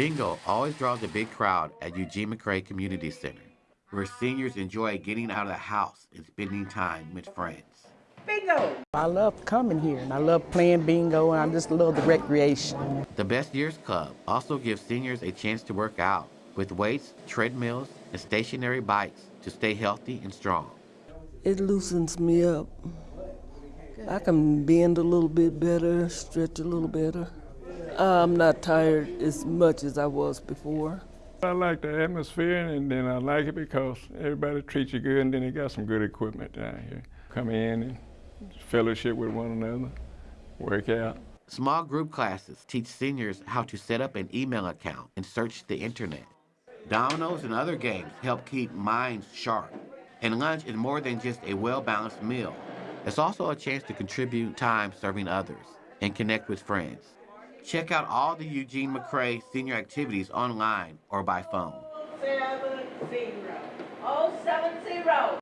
Bingo always draws a big crowd at Eugene McCray Community Center, where seniors enjoy getting out of the house and spending time with friends. Bingo! I love coming here and I love playing bingo and I just love the recreation. The Best Years Club also gives seniors a chance to work out with weights, treadmills, and stationary bikes to stay healthy and strong. It loosens me up. I can bend a little bit better, stretch a little better. I'm not tired as much as I was before. I like the atmosphere and then I like it because everybody treats you good and then they got some good equipment down here. Come in and fellowship with one another, work out. Small group classes teach seniors how to set up an email account and search the internet. Dominoes and other games help keep minds sharp. And lunch is more than just a well-balanced meal. It's also a chance to contribute time serving others and connect with friends. Check out all the Eugene McCray senior activities online or by phone. Seven zero. Oh, seven zero.